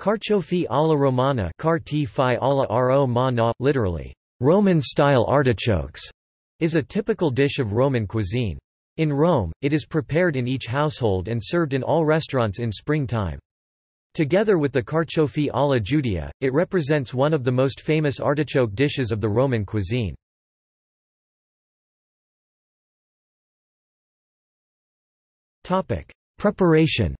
Carciofi alla romana alla ro literally, Roman-style artichokes, is a typical dish of Roman cuisine. In Rome, it is prepared in each household and served in all restaurants in springtime. Together with the carciofi alla Giudia, it represents one of the most famous artichoke dishes of the Roman cuisine. Preparation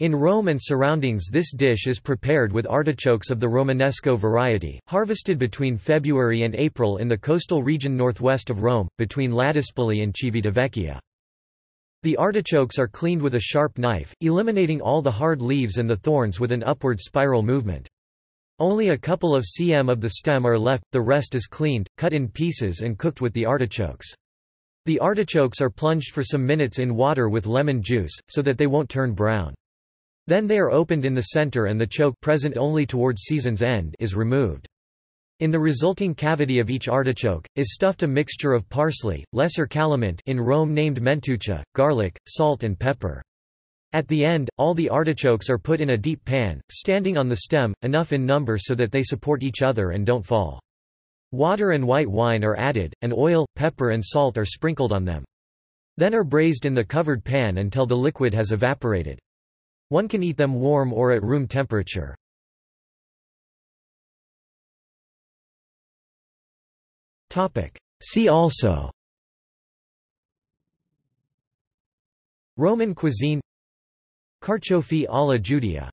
In Rome and surroundings this dish is prepared with artichokes of the Romanesco variety, harvested between February and April in the coastal region northwest of Rome, between Ladispoli and Civitavecchia. The artichokes are cleaned with a sharp knife, eliminating all the hard leaves and the thorns with an upward spiral movement. Only a couple of cm of the stem are left, the rest is cleaned, cut in pieces and cooked with the artichokes. The artichokes are plunged for some minutes in water with lemon juice, so that they won't turn brown. Then they are opened in the center and the choke present only towards season's end is removed. In the resulting cavity of each artichoke, is stuffed a mixture of parsley, lesser calamint in Rome named mentuccia, garlic, salt and pepper. At the end, all the artichokes are put in a deep pan, standing on the stem, enough in number so that they support each other and don't fall. Water and white wine are added, and oil, pepper and salt are sprinkled on them. Then are braised in the covered pan until the liquid has evaporated. One can eat them warm or at room temperature. See also. Roman cuisine. Carciofi alla Giudia